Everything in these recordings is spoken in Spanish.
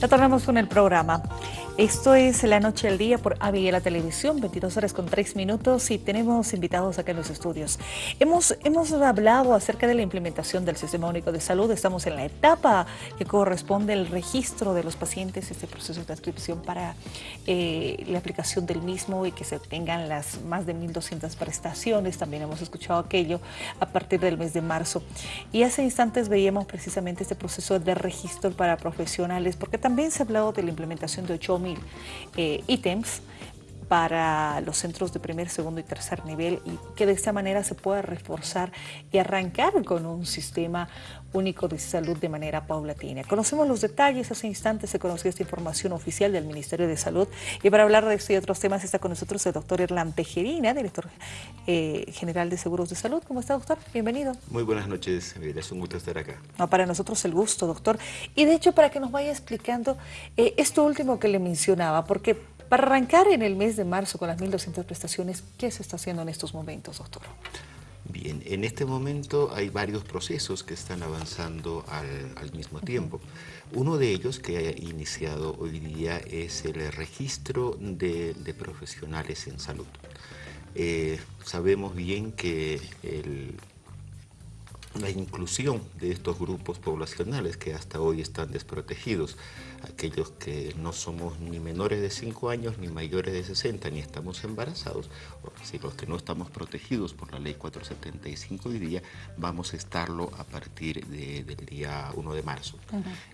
Retornamos con el programa. Esto es La Noche al Día por la Televisión, 22 horas con 3 minutos y tenemos invitados acá en los estudios. Hemos, hemos hablado acerca de la implementación del Sistema Único de Salud. Estamos en la etapa que corresponde al registro de los pacientes, este proceso de inscripción para eh, la aplicación del mismo y que se obtengan las más de 1.200 prestaciones. También hemos escuchado aquello a partir del mes de marzo. Y hace instantes veíamos precisamente este proceso de registro para profesionales, porque también se ha hablado de la implementación de 8.000 eh, ítems para los centros de primer, segundo y tercer nivel y que de esta manera se pueda reforzar y arrancar con un sistema único de salud de manera paulatina. Conocemos los detalles, hace instantes se conoció esta información oficial del Ministerio de Salud y para hablar de esto y otros temas está con nosotros el doctor Erlan Tejerina, director eh, general de Seguros de Salud. ¿Cómo está, doctor? Bienvenido. Muy buenas noches, es un gusto estar acá. No, para nosotros el gusto, doctor. Y de hecho, para que nos vaya explicando eh, esto último que le mencionaba, porque para arrancar en el mes de marzo con las 1.200 prestaciones, ¿qué se está haciendo en estos momentos, doctor? Bien, en este momento hay varios procesos que están avanzando al, mismo tiempo. Uno de ellos que ha iniciado hoy día es el registro de, profesionales en salud. Eh, sabemos bien que el la inclusión de estos grupos poblacionales que hasta hoy están desprotegidos, aquellos que no somos ni menores de 5 años, ni mayores de 60, ni estamos embarazados, si los que no estamos protegidos por la ley 475 hoy día, vamos a estarlo a partir del día 1 de marzo.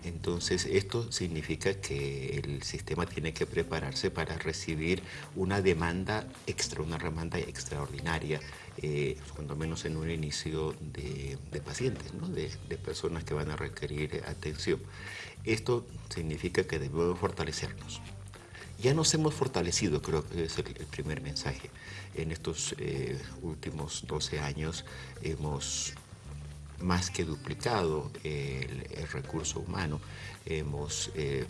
Entonces, esto significa que el sistema tiene que prepararse para recibir una demanda extra, una demanda extraordinaria, eh, cuando menos en un inicio de, pacientes, de, personas que van a requerir atención. Esto significa que debemos fortalecernos. Ya nos hemos fortalecido, creo que es el, primer mensaje. En estos eh, últimos 12 años hemos más que duplicado el, recurso humano, hemos eh,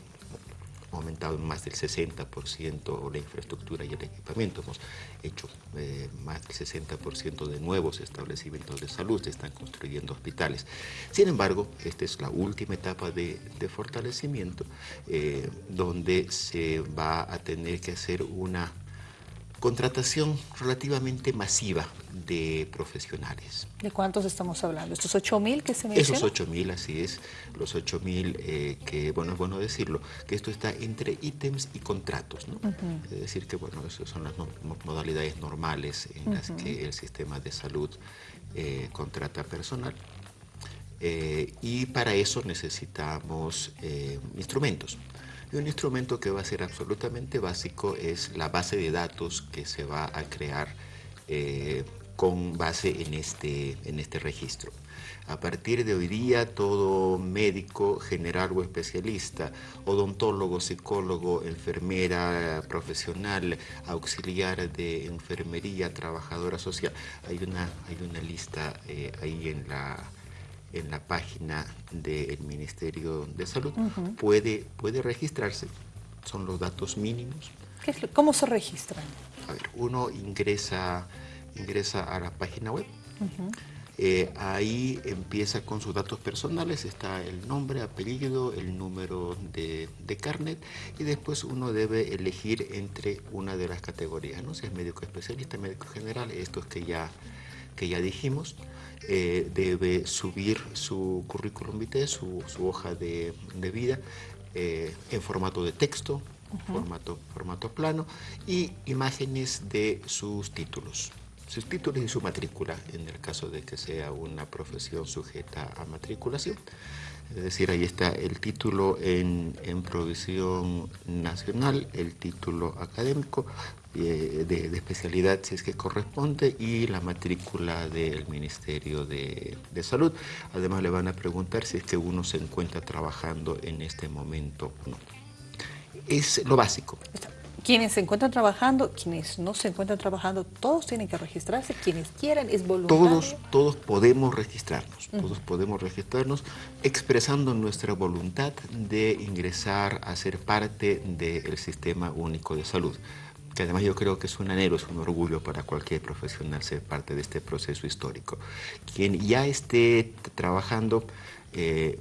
aumentado en más del 60% la infraestructura y el equipamiento. Hemos hecho eh, más del 60% de nuevos establecimientos de salud, se están construyendo hospitales. Sin embargo, esta es la última etapa de, fortalecimiento eh, donde se va a tener que hacer una contratación relativamente masiva de profesionales. ¿De cuántos estamos hablando? ¿Estos 8.000 que se mencionan? Esos 8.000, así es, los 8.000 eh, que, bueno, es bueno decirlo, que esto está entre ítems y contratos, ¿no? Es decir, que, bueno, esas son las modalidades normales en las que el sistema de salud eh, contrata personal. Eh, y para eso necesitamos instrumentos. Y un instrumento que va a ser absolutamente básico es la base de datos que se va a crear eh, con base en este, en este registro. A partir de hoy día, todo médico general o especialista, odontólogo, psicólogo, enfermera profesional, auxiliar de enfermería, trabajadora social, hay una, hay una lista eh, ahí en la, en la página del Ministerio de Salud, puede, puede registrarse, son los datos mínimos. ¿Cómo se registran? A ver, uno ingresa, ingresa a la página web, eh, ahí empieza con sus datos personales, está el nombre, apellido, el número de, de, carnet y después uno debe elegir entre una de las categorías, ¿no? si es médico especialista, médico general, estos que ya, que ya dijimos. Eh, debe subir su currículum vitae, su, hoja de, vida, eh, en formato de texto, formato, formato plano, y imágenes de sus títulos sus títulos y su matrícula, en el caso de que sea una profesión sujeta a matriculación. Es decir, ahí está el título en, en provisión nacional, el título académico eh, de, especialidad si es que corresponde y la matrícula del Ministerio de, de, Salud. Además le van a preguntar si es que uno se encuentra trabajando en este momento o no. Es lo básico. Quienes se encuentran trabajando, quienes no se encuentran trabajando, todos tienen que registrarse, quienes quieran, es voluntario. Todos, todos podemos registrarnos, todos podemos registrarnos expresando nuestra voluntad de ingresar a ser parte del Sistema Único de Salud que además yo creo que es un anhelo, es un orgullo para cualquier profesional ser parte de este proceso histórico. Quien ya esté trabajando, eh,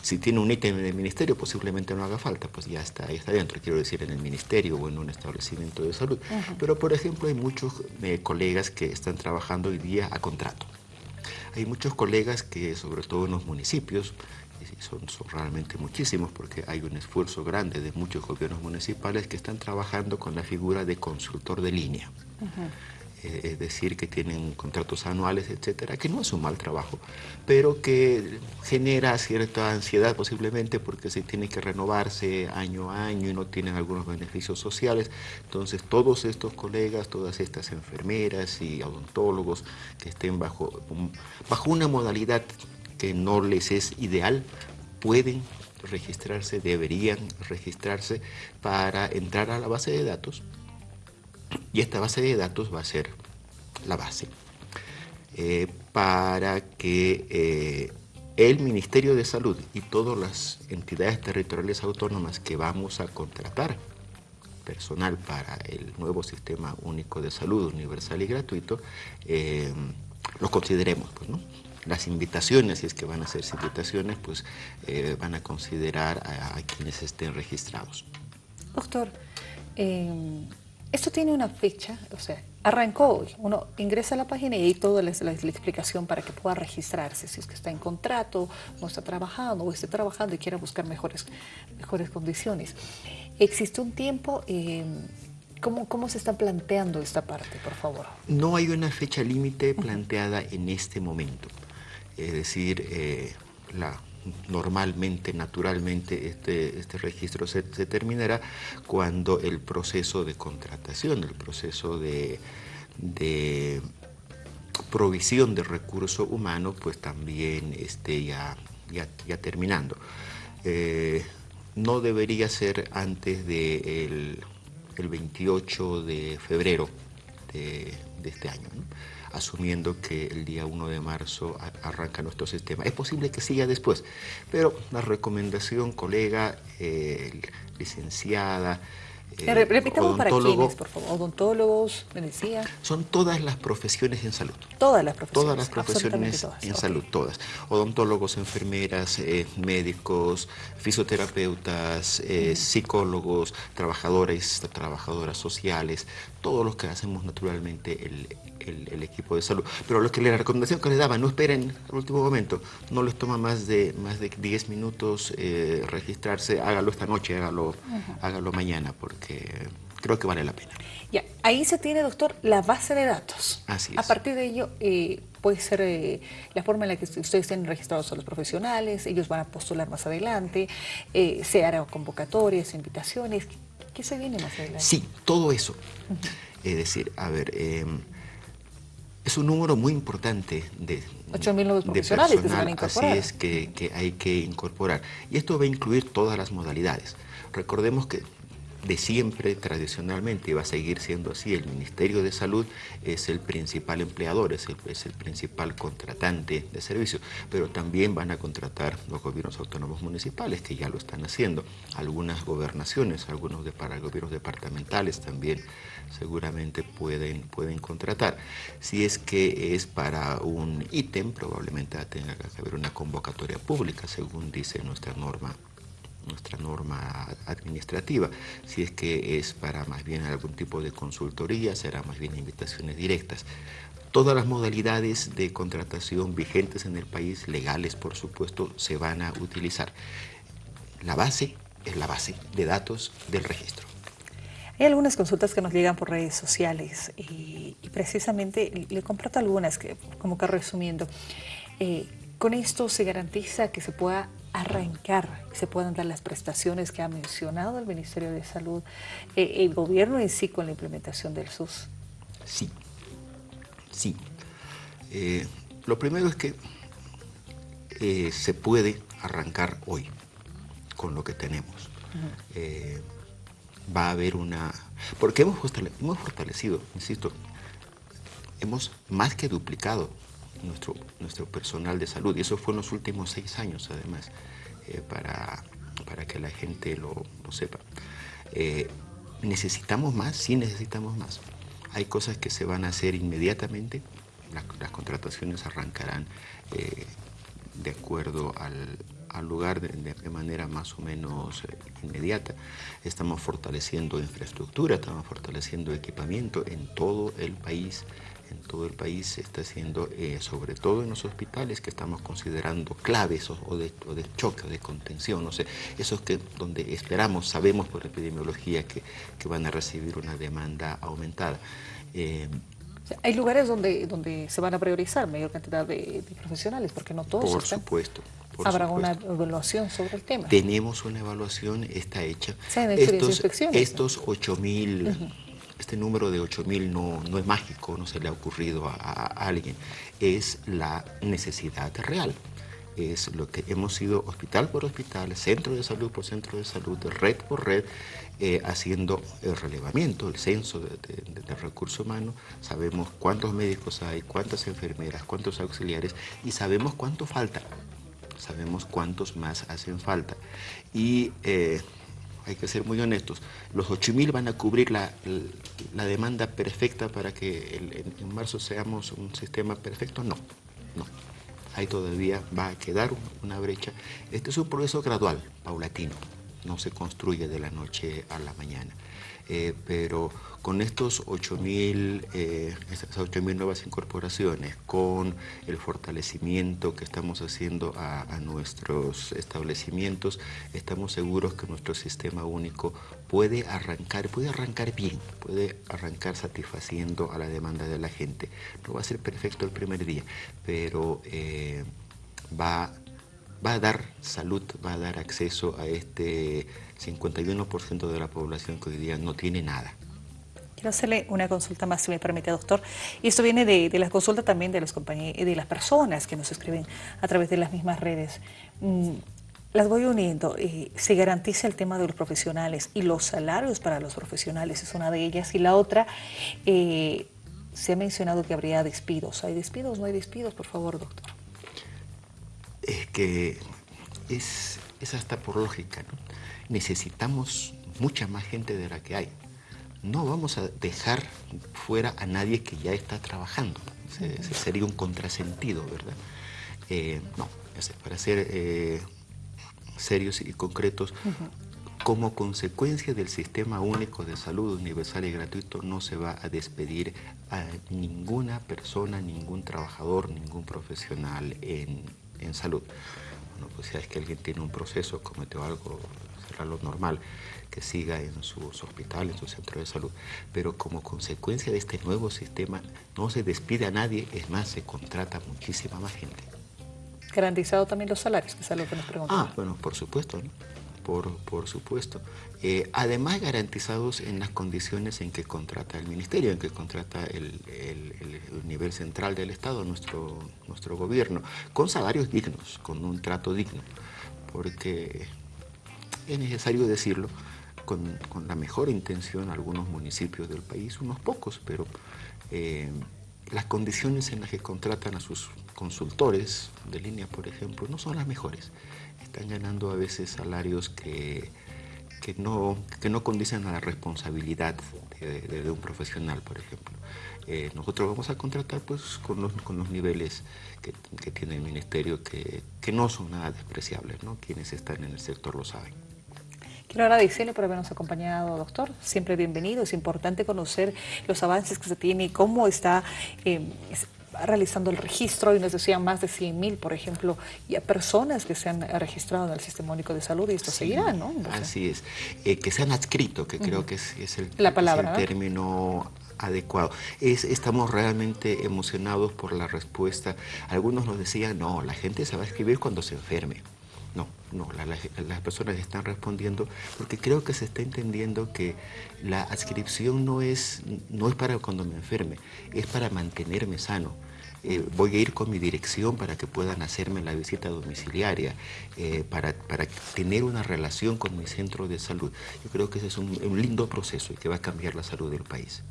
Si tiene un ítem en el ministerio, posiblemente no haga falta, pues ya está, ya está dentro, quiero decir, en el ministerio o en un establecimiento de salud. Pero, por ejemplo, hay muchos eh, colegas que están trabajando hoy día a contrato. Hay muchos colegas que, sobre todo en los municipios, son, realmente muchísimos porque hay un esfuerzo grande de muchos gobiernos municipales que están trabajando con la figura de consultor de línea. Es decir, que tienen contratos anuales, etcétera, que no es un mal trabajo, pero que genera cierta ansiedad posiblemente porque se tiene que renovarse año a año y no tienen algunos beneficios sociales. Entonces, todos estos colegas, todas estas enfermeras y odontólogos que estén bajo, bajo una modalidad que no les es ideal, pueden registrarse, deberían registrarse para entrar a la base de datos y esta base de datos va a ser la base eh, para que eh, el Ministerio de Salud y todas las entidades territoriales autónomas que vamos a contratar personal para el nuevo sistema único de salud universal y gratuito, eh, los consideremos. Pues, Las invitaciones, si es que van a ser invitaciones, pues van a considerar a, quienes estén registrados. Doctor, esto tiene una fecha, o sea, arrancó hoy. Uno ingresa a la página y ahí toda la, la, explicación para que pueda registrarse, si es que está en contrato, no está trabajando o está trabajando y quiera buscar mejores, mejores condiciones. ¿Existe un tiempo? Eh, ¿cómo, ¿Cómo se está planteando esta parte, por favor? No hay una fecha límite planteada en este momento. Es decir, eh, la normalmente, naturalmente, este, este registro se, terminará cuando el proceso de contratación, el proceso de, provisión de recurso humano, pues también esté ya, ya, terminando. Eh, no debería ser antes del el 28 de febrero de, este año asumiendo que el día 1 de marzo arranca nuestro sistema. Es posible que siga después, pero la recomendación, colega, eh, licenciada, eh, Repitamos para quiénes, por favor. Odontólogos, decía. Son todas las profesiones en salud. Todas las profesiones. Todas las profesiones en salud, todas. Odontólogos, enfermeras, eh, médicos, fisioterapeutas, eh, psicólogos, trabajadores, trabajadoras sociales, todos los que hacemos naturalmente el, el, equipo de salud. Pero lo que la recomendación que les daba, no esperen al último momento, no les toma más de, más de 10 minutos eh, registrarse, hágalo esta noche, hágalo, hágalo mañana, porque creo que vale la pena. Ya, ahí se tiene, doctor, la base de datos. Así es. A partir de ello, eh, puede ser eh, la forma en la que ustedes estén registrados a los profesionales, ellos van a postular más adelante, se harán convocatorias, invitaciones. ¿Qué se viene más adelante? Sí, todo eso. Es decir, a ver, es un número muy importante de, nuevos profesionales que se van a incorporar. Así es que, que hay que incorporar. Y esto va a incluir todas las modalidades. Recordemos que de siempre, tradicionalmente, y va a seguir siendo así, el Ministerio de Salud es el principal empleador, es el, es el principal contratante de servicios, pero también van a contratar los gobiernos autónomos municipales, que ya lo están haciendo, algunas gobernaciones, algunos de, para gobiernos departamentales también seguramente pueden, pueden contratar. Si es que es para un ítem, probablemente tenga que haber una convocatoria pública, según dice nuestra norma nuestra norma administrativa. Si es que es para más bien algún tipo de consultoría, será más bien invitaciones directas. Todas las modalidades de contratación vigentes en el país, legales por supuesto, se van a utilizar. La base es la base de datos del registro. Hay algunas consultas que nos llegan por redes sociales y, precisamente le comparto algunas que como que resumiendo. Eh, con esto se garantiza que se pueda arrancar, se puedan dar las prestaciones que ha mencionado el Ministerio de Salud, eh, el gobierno en sí con la implementación del SUS. Sí, sí. Eh, lo primero es que eh, se puede arrancar hoy con lo que tenemos. va a haber una... Porque hemos hemos fortalecido, insisto, hemos más que duplicado nuestro, nuestro personal de salud. Y eso fue en los últimos seis años, además, eh, para, para, que la gente lo, sepa. Eh, ¿Necesitamos más? Sí necesitamos más. Hay cosas que se van a hacer inmediatamente. Las, contrataciones arrancarán eh, de acuerdo al, al lugar de, manera más o menos eh, inmediata. Estamos fortaleciendo infraestructura, estamos fortaleciendo equipamiento en todo el país en todo el país se está haciendo, eh, sobre todo en los hospitales que estamos considerando claves o, de, choque o de contención, no sé, esos que donde esperamos, sabemos por epidemiología que, van a recibir una demanda aumentada. Eh, hay lugares donde, donde se van a priorizar mayor cantidad de, profesionales, porque no todos Por supuesto. ¿Habrá una evaluación sobre el tema? Tenemos una evaluación, está hecha. estos, estos 8 mil este número de 8.000 no, no es mágico, no se le ha ocurrido a, alguien, es la necesidad real. Es lo que hemos ido hospital por hospital, centro de salud por centro de salud, red por red, eh, haciendo el relevamiento, el censo de, de, recursos humanos, sabemos cuántos médicos hay, cuántas enfermeras, cuántos auxiliares y sabemos cuánto falta, sabemos cuántos más hacen falta. Y eh, hay que ser muy honestos, los 8.000 van a cubrir la, demanda perfecta para que en, marzo seamos un sistema perfecto, no, no. Ahí todavía va a quedar una brecha. Este es un proceso gradual, paulatino, no se construye de la noche a la mañana. Eh, pero con estos 8.000 eh, nuevas incorporaciones, con el fortalecimiento que estamos haciendo a, nuestros establecimientos, estamos seguros que nuestro sistema único puede arrancar, puede arrancar bien, puede arrancar satisfaciendo a la demanda de la gente. No va a ser perfecto el primer día, pero eh, va va a dar salud, va a dar acceso a este 51% de la población que hoy día no tiene nada. Quiero hacerle una consulta más, si me permite, doctor. Y esto viene de, de la consulta también de, los de las personas que nos escriben a través de las mismas redes. Mm, las voy uniendo. Eh, se garantiza el tema de los profesionales y los salarios para los profesionales es una de ellas. Y la otra, eh, se ha mencionado que habría despidos. ¿Hay despidos? ¿No hay despidos? Por favor, doctor. Que es, es hasta por lógica, ¿no? necesitamos mucha más gente de la que hay. No vamos a dejar fuera a nadie que ya está trabajando. sería un contrasentido, ¿verdad? Eh, no, para ser eh, serios y concretos, como consecuencia del sistema único de salud universal y gratuito no se va a despedir a ninguna persona, ningún trabajador, ningún profesional en, en salud. Bueno, pues si es que alguien tiene un proceso, cometió algo, será lo normal que siga en sus hospitales, en su centro de salud. Pero como consecuencia de este nuevo sistema, no se despide a nadie, es más, se contrata muchísima más gente. ¿Garantizado también los salarios? Que es algo que nos preguntan. Ah, bueno, por supuesto, ¿no? Por, por supuesto. Eh, además garantizados en las condiciones en que contrata el ministerio, en que contrata el, nivel central del Estado, nuestro, nuestro gobierno, con salarios dignos, con un trato digno, porque es necesario decirlo, con, la mejor intención algunos municipios del país, unos pocos, pero eh, las condiciones en las que contratan a sus consultores de línea, por ejemplo, no son las mejores están ganando a veces salarios que, que, no, que no condicen a la responsabilidad de, un profesional, por ejemplo. Eh, nosotros vamos a contratar pues, con, los, con los niveles que, tiene el Ministerio, que, que, no son nada despreciables, ¿no? quienes están en el sector lo saben. Quiero agradecerle por habernos acompañado, doctor. Siempre bienvenido. Es importante conocer los avances que se tiene y cómo está eh, realizando el registro y nos decían más de 100 mil, por ejemplo, personas que se han registrado en el Sistema Único de Salud y esto seguirá, ¿no? así es. Eh, que se han adscrito, que creo que es, el, La palabra, término adecuado. Es, estamos realmente emocionados por la respuesta. Algunos nos decían, no, la gente se va a escribir cuando se enferme. No, no, las personas están respondiendo porque creo que se está entendiendo que la adscripción no es, no es para cuando me enferme, es para mantenerme sano. Eh, voy a ir con mi dirección para que puedan hacerme la visita domiciliaria, eh, para, para, tener una relación con mi centro de salud. Yo creo que ese es un, lindo proceso y que va a cambiar la salud del país.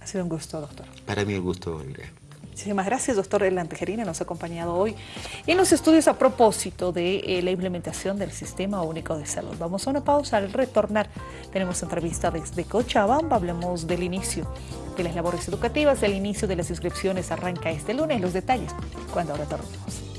Ha sido un gusto, doctor. Para mí un gusto, Irene. Muchísimas gracias, doctor Tejerina, nos ha acompañado hoy en los estudios a propósito de eh, la implementación del Sistema Único de Salud. Vamos a una pausa, al retornar tenemos entrevista desde Cochabamba, hablemos del inicio de las labores educativas, del inicio de las inscripciones arranca este lunes, los detalles cuando retornemos.